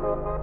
Música